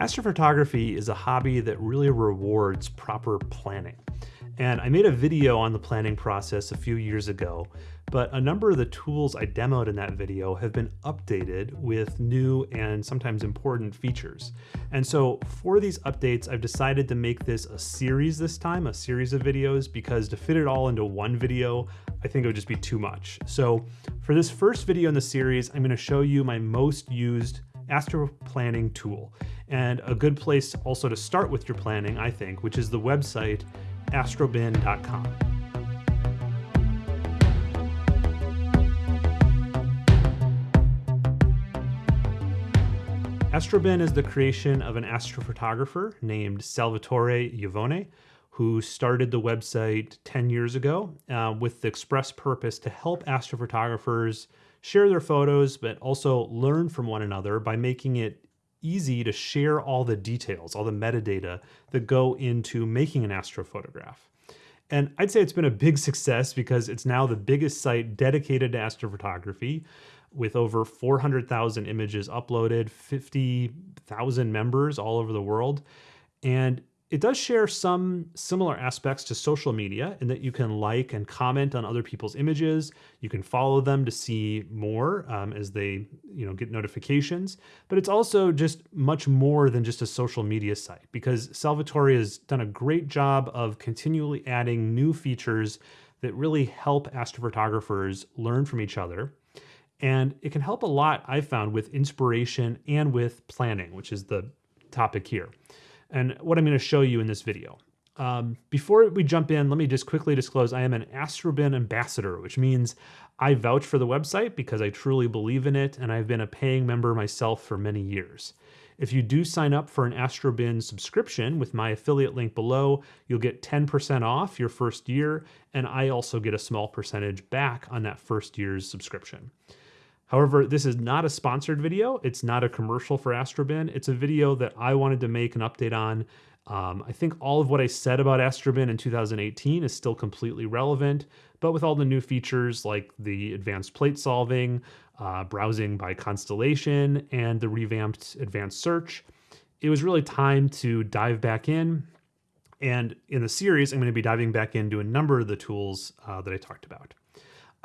Astrophotography is a hobby that really rewards proper planning. And I made a video on the planning process a few years ago, but a number of the tools I demoed in that video have been updated with new and sometimes important features. And so for these updates, I've decided to make this a series this time, a series of videos, because to fit it all into one video, I think it would just be too much. So for this first video in the series, I'm gonna show you my most used astro planning tool and a good place also to start with your planning, I think, which is the website astrobin.com. Astrobin is the creation of an astrophotographer named Salvatore Iovene, who started the website 10 years ago uh, with the express purpose to help astrophotographers share their photos, but also learn from one another by making it easy to share all the details, all the metadata that go into making an astrophotograph. And I'd say it's been a big success because it's now the biggest site dedicated to astrophotography with over 400,000 images uploaded, 50,000 members all over the world. And it does share some similar aspects to social media in that you can like and comment on other people's images. You can follow them to see more um, as they you know, get notifications. But it's also just much more than just a social media site because Salvatore has done a great job of continually adding new features that really help astrophotographers learn from each other. And it can help a lot, I've found, with inspiration and with planning, which is the topic here and what I'm going to show you in this video. Um, before we jump in, let me just quickly disclose I am an Astrobin ambassador, which means I vouch for the website because I truly believe in it and I've been a paying member myself for many years. If you do sign up for an Astrobin subscription with my affiliate link below, you'll get 10% off your first year, and I also get a small percentage back on that first year's subscription. However, this is not a sponsored video. It's not a commercial for Astrobin. It's a video that I wanted to make an update on. Um, I think all of what I said about Astrobin in 2018 is still completely relevant, but with all the new features like the advanced plate solving, uh, browsing by constellation, and the revamped advanced search, it was really time to dive back in. And in the series, I'm going to be diving back into a number of the tools uh, that I talked about.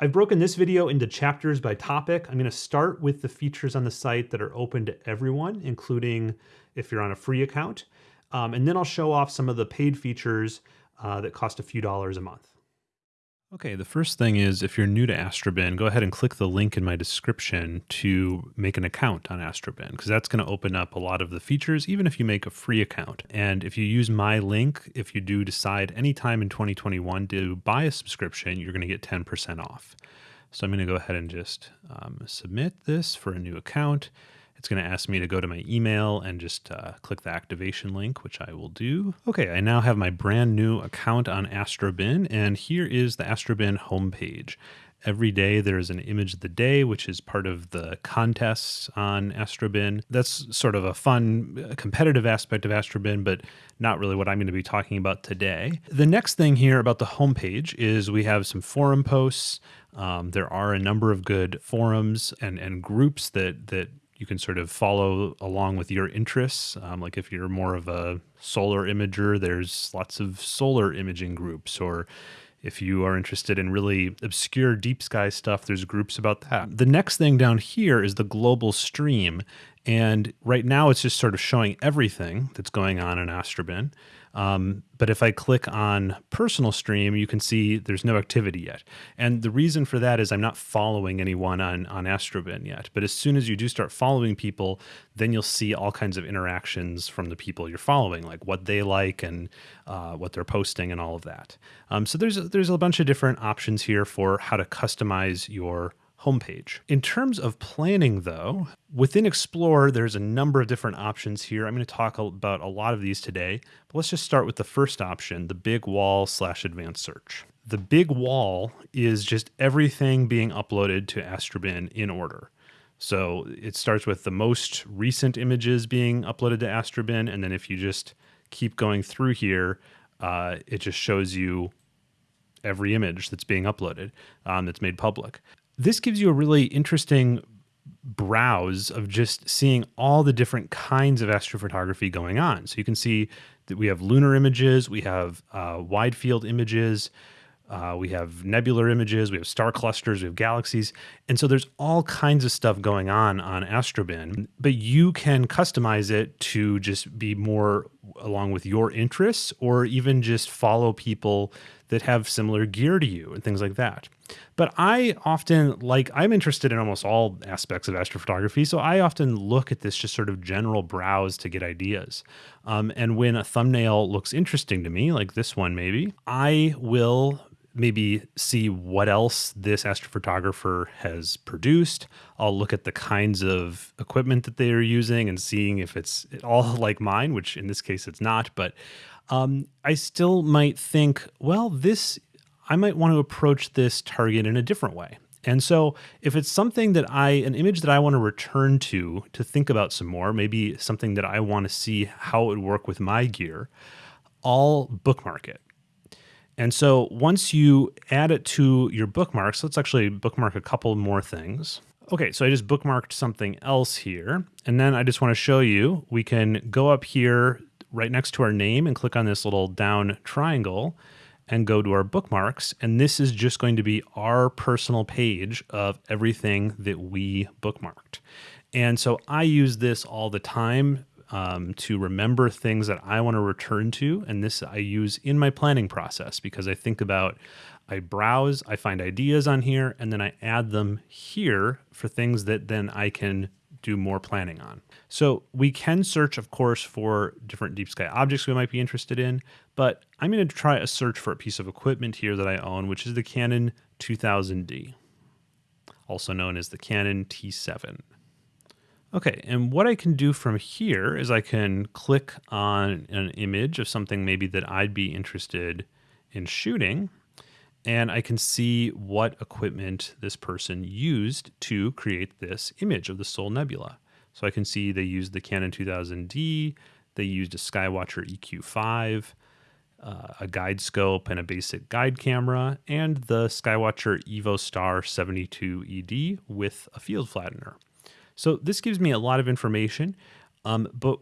I've broken this video into chapters by topic. I'm going to start with the features on the site that are open to everyone, including if you're on a free account. Um, and then I'll show off some of the paid features uh, that cost a few dollars a month. Okay, the first thing is if you're new to Astrobin, go ahead and click the link in my description to make an account on Astrobin because that's going to open up a lot of the features, even if you make a free account. And if you use my link, if you do decide anytime in 2021 to buy a subscription, you're going to get 10% off. So I'm going to go ahead and just um, submit this for a new account. It's going to ask me to go to my email and just uh, click the activation link, which I will do. Okay, I now have my brand new account on Astrobin, and here is the Astrobin homepage. Every day there's an image of the day, which is part of the contests on Astrobin. That's sort of a fun uh, competitive aspect of Astrobin, but not really what I'm going to be talking about today. The next thing here about the homepage is we have some forum posts. Um, there are a number of good forums and, and groups that that you can sort of follow along with your interests. Um, like if you're more of a solar imager, there's lots of solar imaging groups. Or if you are interested in really obscure deep sky stuff, there's groups about that. The next thing down here is the global stream. And right now it's just sort of showing everything that's going on in Astrobin. Um, but if I click on personal stream, you can see there's no activity yet. And the reason for that is I'm not following anyone on, on Astrobin yet. But as soon as you do start following people, then you'll see all kinds of interactions from the people you're following, like what they like and uh, what they're posting and all of that. Um, so there's, there's a bunch of different options here for how to customize your homepage. In terms of planning though, within Explore, there's a number of different options here. I'm going to talk about a lot of these today, but let's just start with the first option, the big wall slash advanced search. The big wall is just everything being uploaded to Astrobin in order. So it starts with the most recent images being uploaded to Astrobin, and then if you just keep going through here, uh, it just shows you every image that's being uploaded um, that's made public this gives you a really interesting browse of just seeing all the different kinds of astrophotography going on. So you can see that we have lunar images, we have uh, wide field images, uh, we have nebular images, we have star clusters, we have galaxies. And so there's all kinds of stuff going on on Astrobin, but you can customize it to just be more along with your interests or even just follow people that have similar gear to you and things like that. But I often like, I'm interested in almost all aspects of astrophotography. So I often look at this just sort of general browse to get ideas. Um, and when a thumbnail looks interesting to me, like this one maybe, I will maybe see what else this astrophotographer has produced. I'll look at the kinds of equipment that they are using and seeing if it's all like mine, which in this case it's not. But um, I still might think, well, this, I might want to approach this target in a different way. And so if it's something that I, an image that I want to return to, to think about some more, maybe something that I want to see how it would work with my gear, I'll bookmark it. And so once you add it to your bookmarks, let's actually bookmark a couple more things. Okay, so I just bookmarked something else here. And then I just want to show you, we can go up here right next to our name and click on this little down triangle and go to our bookmarks. And this is just going to be our personal page of everything that we bookmarked. And so I use this all the time um, to remember things that I want to return to. And this I use in my planning process because I think about, I browse, I find ideas on here, and then I add them here for things that then I can do more planning on. So we can search, of course, for different deep sky objects we might be interested in, but I'm going to try a search for a piece of equipment here that I own, which is the Canon 2000D, also known as the Canon T7. Okay, and what I can do from here is I can click on an image of something maybe that I'd be interested in shooting, and I can see what equipment this person used to create this image of the Soul Nebula. So I can see they used the Canon 2000D, they used a Skywatcher EQ5, uh, a guide scope and a basic guide camera, and the Skywatcher Evo Star 72 ED with a field flattener. So this gives me a lot of information, um, but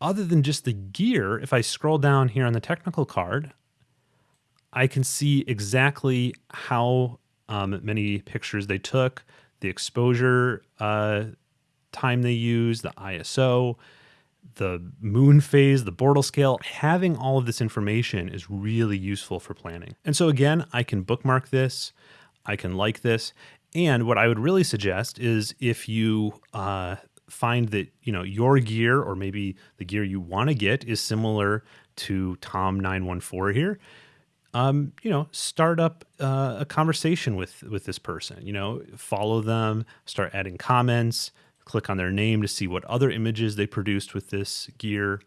other than just the gear, if I scroll down here on the technical card, I can see exactly how um, many pictures they took, the exposure uh, time they used, the ISO, the moon phase, the Bortle scale. Having all of this information is really useful for planning. And so again, I can bookmark this, I can like this, and what I would really suggest is if you uh, find that you know your gear or maybe the gear you want to get is similar to Tom 914 here, um, you know, start up uh, a conversation with with this person. You know, follow them, start adding comments, click on their name to see what other images they produced with this gear,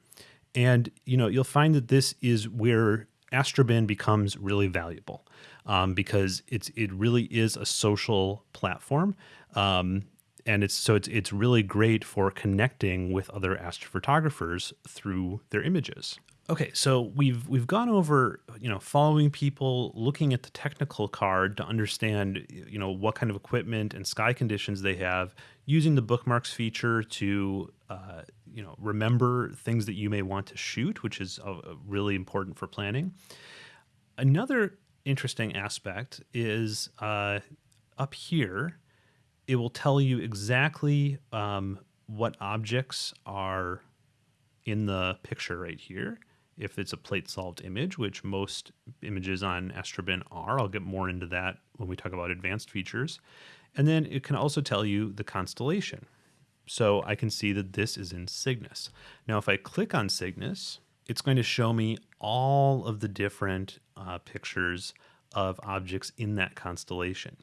and you know, you'll find that this is where Astrobin becomes really valuable um, because it's it really is a social platform. Um, and it's so it's it's really great for connecting with other astrophotographers through their images. Okay, so we've we've gone over you know following people, looking at the technical card to understand you know what kind of equipment and sky conditions they have, using the bookmarks feature to uh, you know remember things that you may want to shoot, which is uh, really important for planning. Another interesting aspect is uh, up here, it will tell you exactly um, what objects are in the picture right here. If it's a plate solved image, which most images on Astrobin are, I'll get more into that when we talk about advanced features. And then it can also tell you the constellation. So I can see that this is in Cygnus. Now, if I click on Cygnus, it's going to show me all of the different uh, pictures of objects in that constellation.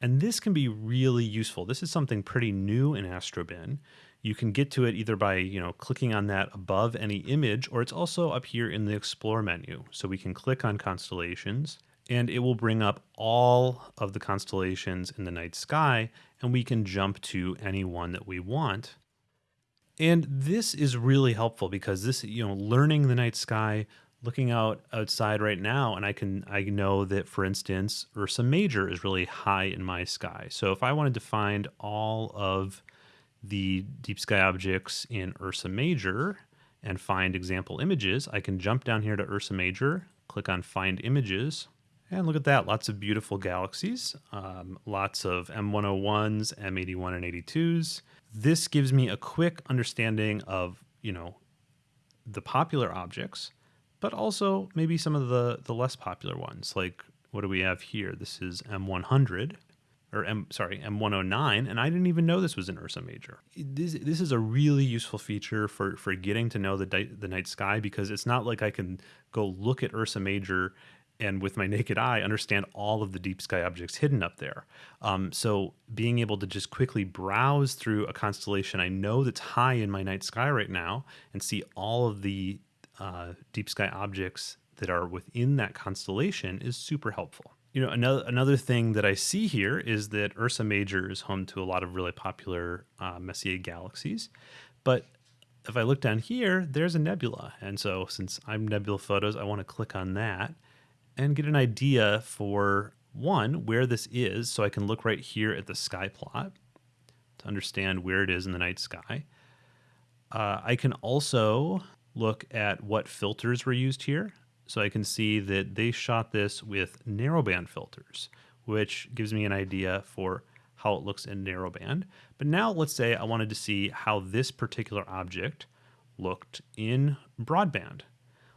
And this can be really useful. This is something pretty new in Astrobin. You can get to it either by, you know, clicking on that above any image, or it's also up here in the Explore menu. So we can click on constellations, and it will bring up all of the constellations in the night sky, and we can jump to any one that we want. And this is really helpful because this, you know, learning the night sky, looking out outside right now and I can I know that for instance Ursa Major is really high in my sky. So if I wanted to find all of the deep sky objects in Ursa Major and find example images, I can jump down here to Ursa Major, click on find images, and look at that, lots of beautiful galaxies, um, lots of M101s, M81 and 82s. This gives me a quick understanding of, you know, the popular objects, but also maybe some of the, the less popular ones. Like, what do we have here? This is M100, or M, sorry, M109, and I didn't even know this was an Ursa Major. This, this is a really useful feature for, for getting to know the, the night sky because it's not like I can go look at Ursa Major and with my naked eye understand all of the deep sky objects hidden up there. Um, so being able to just quickly browse through a constellation I know that's high in my night sky right now and see all of the uh, deep sky objects that are within that constellation is super helpful. You know, another another thing that I see here is that Ursa Major is home to a lot of really popular uh, Messier galaxies, but if I look down here, there's a nebula. And so since I'm Nebula Photos, I want to click on that and get an idea for one, where this is. So I can look right here at the sky plot to understand where it is in the night sky. Uh, I can also look at what filters were used here. So I can see that they shot this with narrowband filters, which gives me an idea for how it looks in narrowband. But now let's say I wanted to see how this particular object looked in broadband.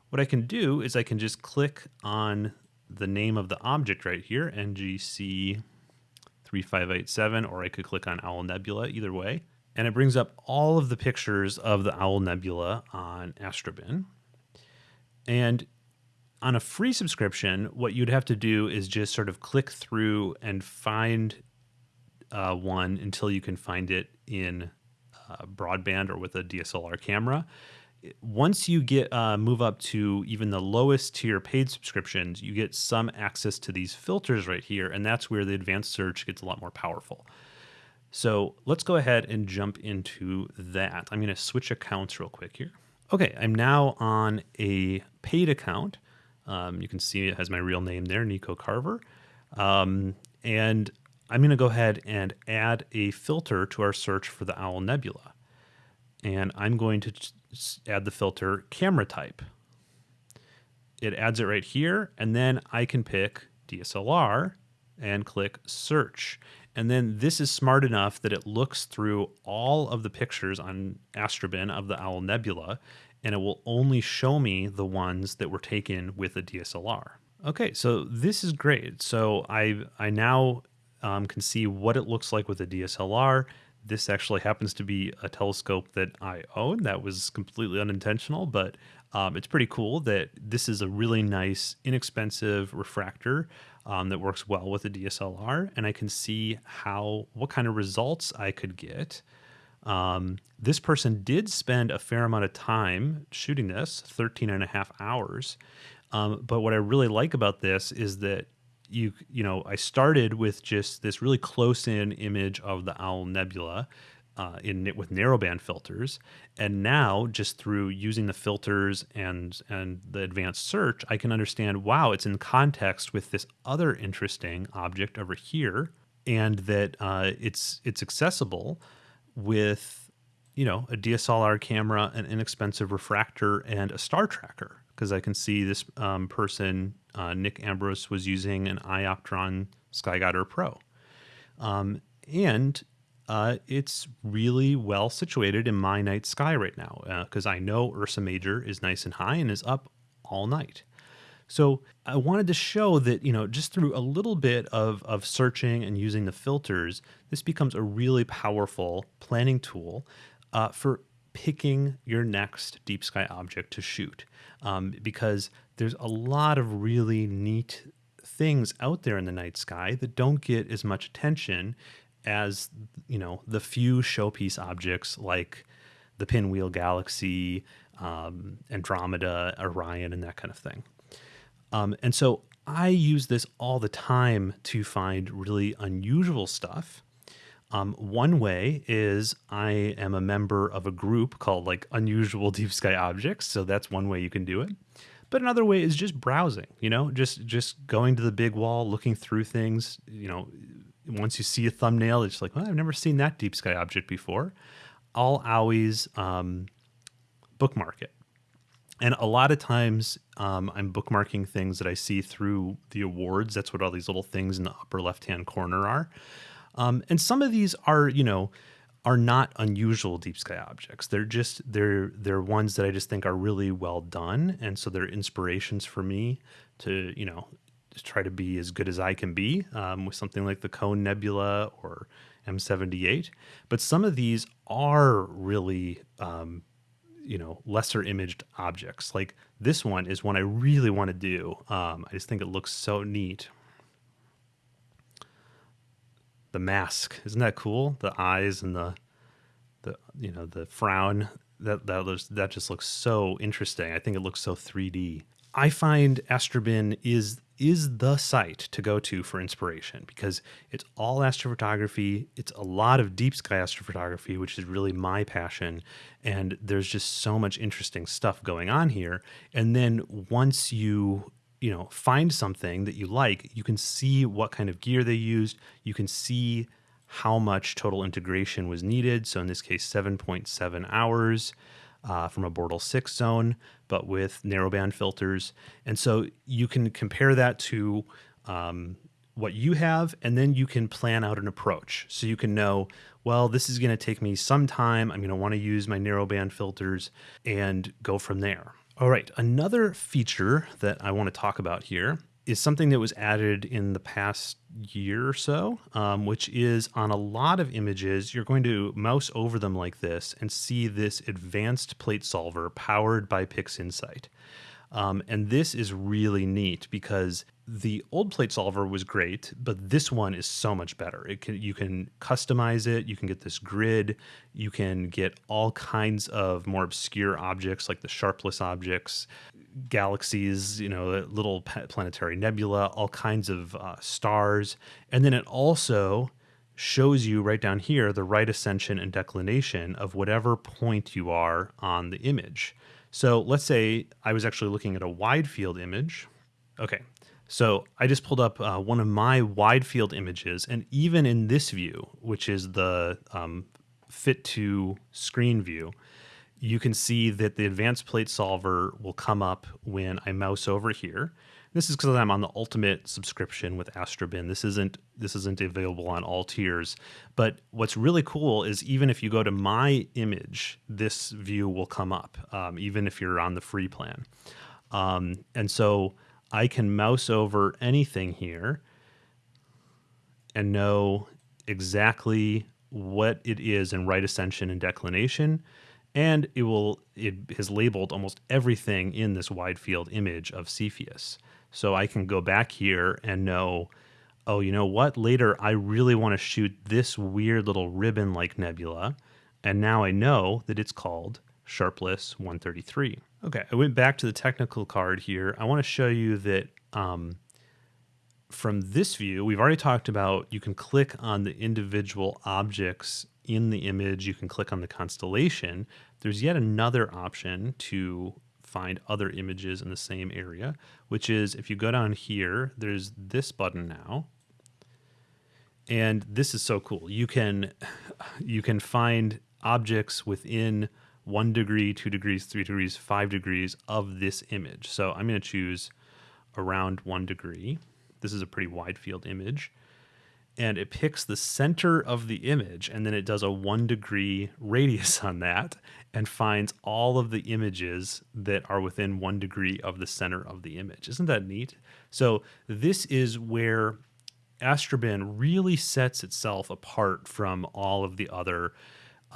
What I can do is I can just click on the name of the object right here, NGC 3587, or I could click on Owl Nebula, either way. And it brings up all of the pictures of the Owl Nebula on Astrobin. And on a free subscription, what you'd have to do is just sort of click through and find uh, one until you can find it in uh, broadband or with a DSLR camera once you get uh, move up to even the lowest tier paid subscriptions, you get some access to these filters right here, and that's where the advanced search gets a lot more powerful. So let's go ahead and jump into that. I'm going to switch accounts real quick here. Okay, I'm now on a paid account. Um, you can see it has my real name there, Nico Carver. Um, and I'm going to go ahead and add a filter to our search for the Owl Nebula. And I'm going to add the filter camera type. It adds it right here, and then I can pick DSLR and click search. And then this is smart enough that it looks through all of the pictures on Astrobin of the Owl Nebula, and it will only show me the ones that were taken with a DSLR. Okay, so this is great. So I, I now um, can see what it looks like with a DSLR this actually happens to be a telescope that I own. That was completely unintentional, but um, it's pretty cool that this is a really nice, inexpensive refractor um, that works well with a DSLR, and I can see how what kind of results I could get. Um, this person did spend a fair amount of time shooting this, 13 and a half hours. Um, but what I really like about this is that you you know I started with just this really close in image of the Owl Nebula uh, in with narrowband filters, and now just through using the filters and and the advanced search, I can understand wow, it's in context with this other interesting object over here, and that uh, it's it's accessible with you know a DSLR camera, an inexpensive refractor, and a star tracker because I can see this um, person uh, Nick Ambrose was using an Ioptron SkyGuider Pro. Um, and uh, it's really well situated in my night sky right now because uh, I know Ursa Major is nice and high and is up all night. So I wanted to show that, you know, just through a little bit of, of searching and using the filters, this becomes a really powerful planning tool uh, for picking your next deep sky object to shoot. Um, because there's a lot of really neat things out there in the night sky that don't get as much attention as you know the few showpiece objects like the pinwheel galaxy um, andromeda orion and that kind of thing um, and so i use this all the time to find really unusual stuff um, one way is i am a member of a group called like unusual deep sky objects so that's one way you can do it But another way is just browsing, you know, just just going to the big wall, looking through things, you know, once you see a thumbnail, it's like, well, I've never seen that deep sky object before. I'll always um, bookmark it. And a lot of times um, I'm bookmarking things that I see through the awards. That's what all these little things in the upper left hand corner are. Um, and some of these are, you know, are not unusual deep sky objects. They're just they're they're ones that I just think are really well done, and so they're inspirations for me to you know try to be as good as I can be um, with something like the Cone Nebula or M78. But some of these are really um, you know lesser imaged objects. Like this one is one I really want to do. Um, I just think it looks so neat the mask. Isn't that cool? The eyes and the the you know the frown. That that looks, that just looks so interesting. I think it looks so 3D. I find Astrobin is is the site to go to for inspiration because it's all astrophotography. It's a lot of deep sky astrophotography, which is really my passion. And there's just so much interesting stuff going on here. And then once you you know find something that you like you can see what kind of gear they used you can see how much total integration was needed so in this case 7.7 hours uh, from a Bortle 6 zone but with narrowband filters. And so you can compare that to um, what you have and then you can plan out an approach. So you can know well this is going to take me some time i'm going to want to use my narrowband filters and go from there. All right, another feature that I want to talk about here is something that was added in the past year or so, um, which is on a lot of images, you're going to mouse over them like this and see this advanced plate solver powered by PixInsight. Um, and this is really neat because the old plate solver was great, but this one is so much better. It can you can customize it. You can get this grid. You can get all kinds of more obscure objects like the sharpless objects, galaxies, you know, little planetary nebula, all kinds of uh, stars, and then it also shows you right down here the right ascension and declination of whatever point you are on the image. So let's say I was actually looking at a wide field image. Okay, so I just pulled up uh, one of my wide field images, and even in this view, which is the um, fit to screen view, you can see that the advanced plate solver will come up when I mouse over here. This is because I'm on the ultimate subscription with Astrobin. This isn't this isn't available on all tiers. But what's really cool is even if you go to my image, this view will come up, um, even if you're on the free plan. Um, and so I can mouse over anything here and know exactly what it is in right ascension and declination and it will it has labeled almost everything in this wide field image of Cepheus. So I can go back here and know, oh, you know what? Later, I really want to shoot this weird little ribbon like nebula. And now I know that it's called Sharpless 133. Okay, I went back to the technical card here. I want to show you that um, from this view, we've already talked about you can click on the individual objects in the image. You can click on the constellation. There's yet another option to find other images in the same area, which is if you go down here, there's this button now. And this is so cool. You can you can find objects within one degree, two degrees, three degrees, five degrees of this image. So I'm going to choose around one degree. This is a pretty wide field image and it picks the center of the image and then it does a one degree radius on that and finds all of the images that are within one degree of the center of the image. Isn't that neat? So, this is where Astrobin really sets itself apart from all of the other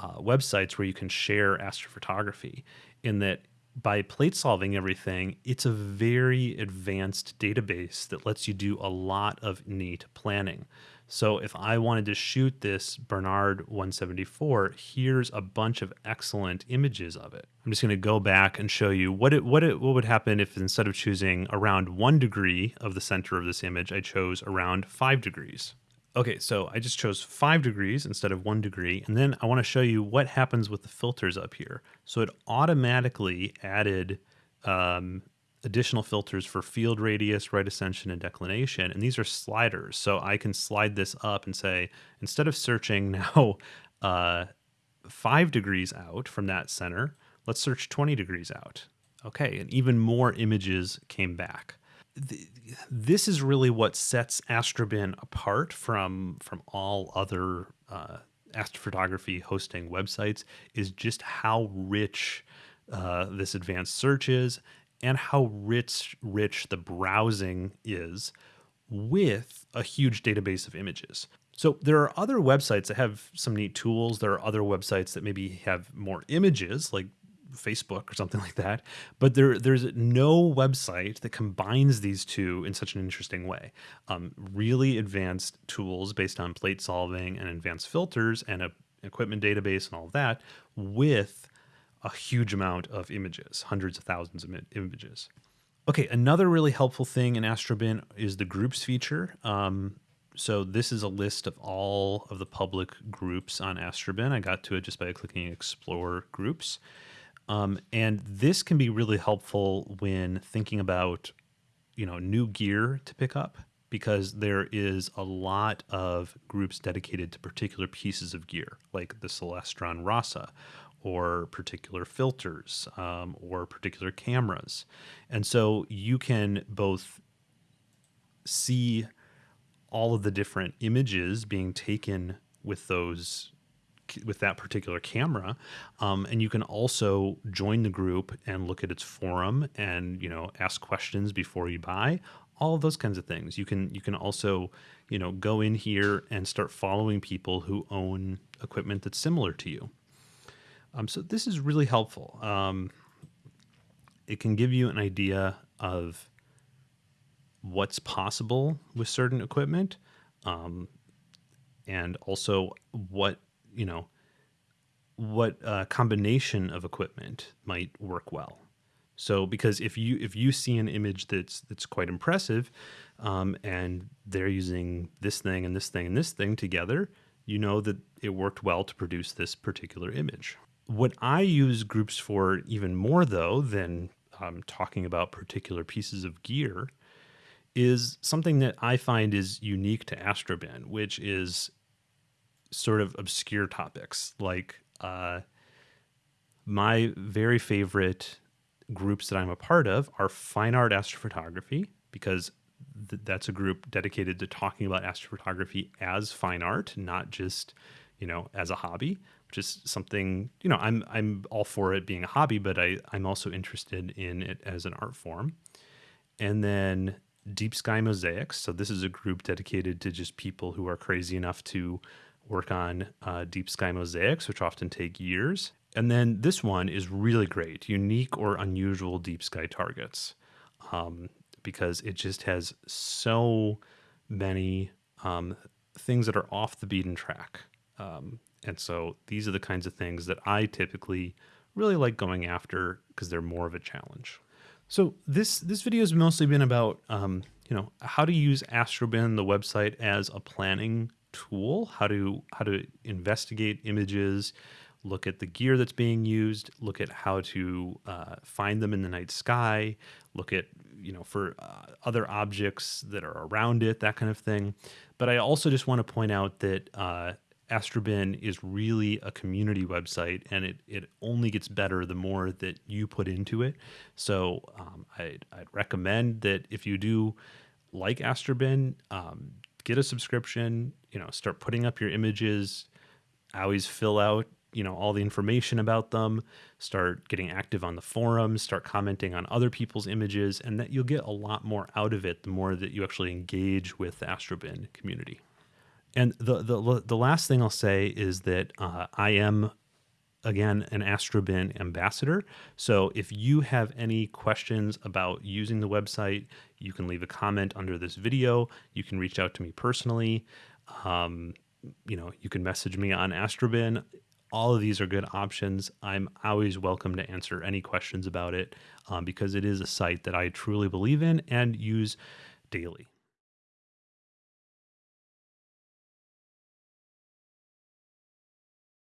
uh, websites where you can share astrophotography, in that by plate solving everything, it's a very advanced database that lets you do a lot of neat planning. So if I wanted to shoot this Barnard 174, here's a bunch of excellent images of it. I'm just going to go back and show you what it, what it, what would happen if instead of choosing around one degree of the center of this image, I chose around five degrees. Okay, so I just chose five degrees instead of one degree, and then I want to show you what happens with the filters up here. So it automatically added um, additional filters for field radius, right ascension, and declination. And these are sliders. So I can slide this up and say, instead of searching now uh, five degrees out from that center, let's search 20 degrees out. Okay, and even more images came back. This is really what sets Astrobin apart from from all other uh, astrophotography hosting websites is just how rich uh, this advanced search is and how rich rich the browsing is with a huge database of images. So there are other websites that have some neat tools. There are other websites that maybe have more images, like Facebook or something like that. But there, there's no website that combines these two in such an interesting way. Um, really advanced tools based on plate solving and advanced filters and a equipment database and all of that with a huge amount of images, hundreds of thousands of images. Okay, another really helpful thing in Astrobin is the groups feature. Um, so this is a list of all of the public groups on Astrobin. I got to it just by clicking explore groups. Um, and this can be really helpful when thinking about, you know, new gear to pick up because there is a lot of groups dedicated to particular pieces of gear, like the Celestron Rasa, or particular filters, um, or particular cameras. And so you can both see all of the different images being taken with those with that particular camera. Um, and you can also join the group and look at its forum and, you know, ask questions before you buy, all of those kinds of things. You can, you can also, you know, go in here and start following people who own equipment that's similar to you. Um, so this is really helpful. Um, it can give you an idea of what's possible with certain equipment um, and also what you know, what uh, combination of equipment might work well. So because if you if you see an image that's that's quite impressive, um, and they're using this thing and this thing and this thing together, you know that it worked well to produce this particular image. What I use groups for even more though than um, talking about particular pieces of gear is something that I find is unique to Astrobin, which is sort of obscure topics. Like uh, my very favorite groups that I'm a part of are fine art astrophotography because th- that's a group dedicated to talking about astrophotography as fine art, not just you know as a hobby, is something you know I'm I'm all for it being a hobby, but I I'm also interested in it as an art form. And then Deep Sky Mosaics. So this is a group dedicated to just people who are crazy enough to work on uh, deep sky mosaics, which often take years. And then this one is really great, unique or unusual deep sky targets, um, because it just has so many um, things that are off the beaten track. Um, and so these are the kinds of things that I typically really like going after because they're more of a challenge. So this this video has mostly been about um, you know how to use Astrobin, the website, as a planning tool how to how to investigate images look at the gear that's being used look at how to uh, find them in the night sky look at you know for uh, other objects that are around it that kind of thing but i also just want to point out that uh, Astrobin is really a community website and it, it only gets better the more that you put into it. So um, I'd, I'd, recommend that if you do like Astrobin, um, get a subscription, you know, start putting up your images. Always fill out, you know, all the information about them, start getting active on the forums, start commenting on other people's images, and that you'll get a lot more out of it the more that you actually engage with the Astrobin community. And the, the, the last thing I'll say is that uh, I am again an astrobin ambassador. So if you have any questions about using the website you can leave a comment under this video. You can reach out to me personally. Um, you know you can message me on astrobin. All of these are good options. I'm always welcome to answer any questions about it um, because it is a site that i truly believe in and use daily